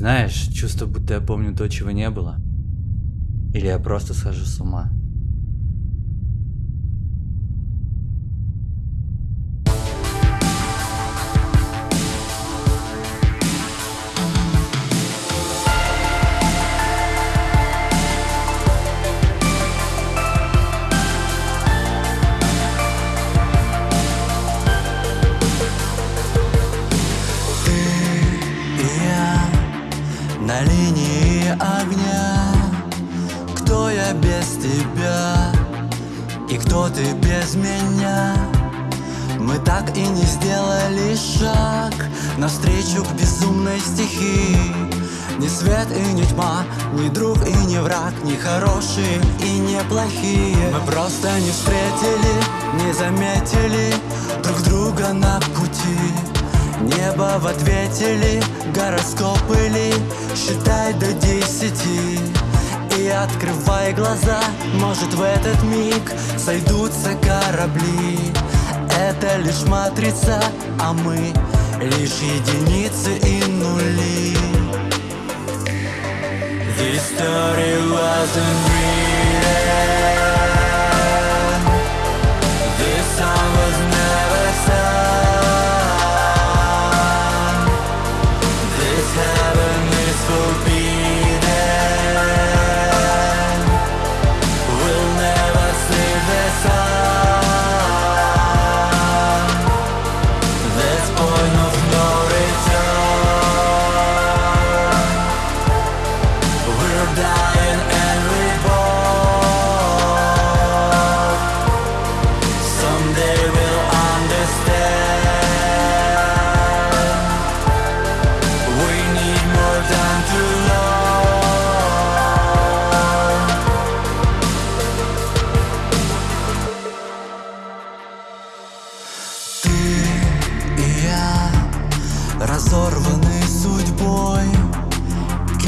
Знаешь, чувство, будто я помню то, чего не было. Или я просто схожу с ума. Линии огня. Кто я без тебя? И кто ты без меня? Мы так и не сделали шаг Навстречу к безумной стихии. Ни свет и ни тьма, ни друг и ни враг Ни хорошие и не плохие. Мы просто не встретили, не заметили Друг друга на пути Небо в ответе ли, гороскопы ли? Считай до десяти. И открывай глаза Может в этот миг сойдутся корабли. Это лишь матрица, а мы лишь единицы и нули. This story wasn't real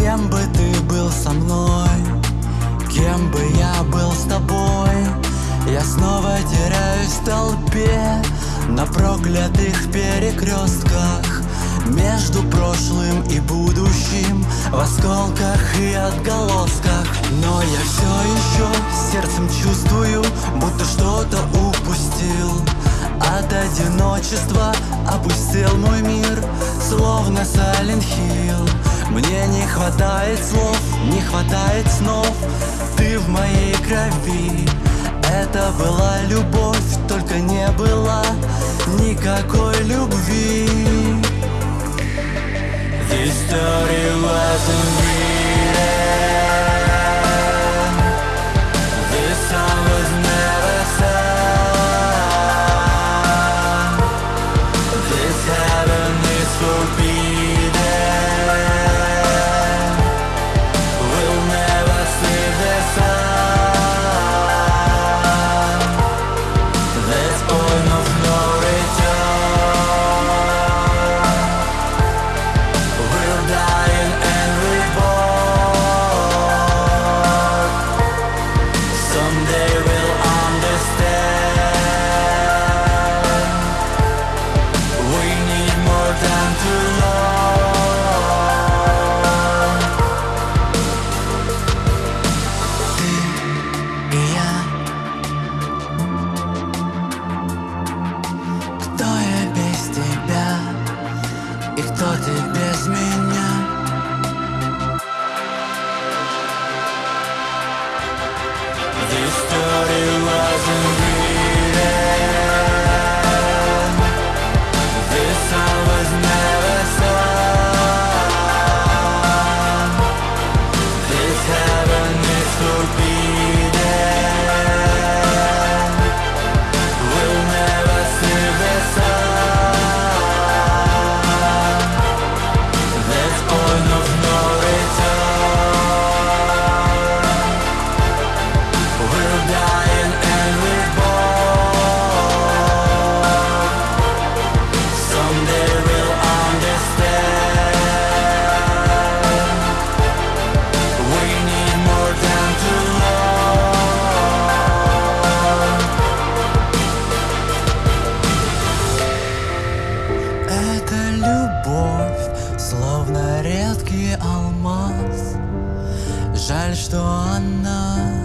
Кем бы ты был со мной, кем бы я был с тобой? Я снова теряюсь в толпе на проклятых перекрестках. Между прошлым и будущим В осколках и отголосках. Но я все еще сердцем чувствую Будто что-то упустил. От одиночества опустил мой мир Словно Silent Hill Мне не хватает слов, не хватает снов. Ты в моей крови. Это была любовь, только не было никакой любви. This story wasn't stood редкий алмаз. Жаль, что она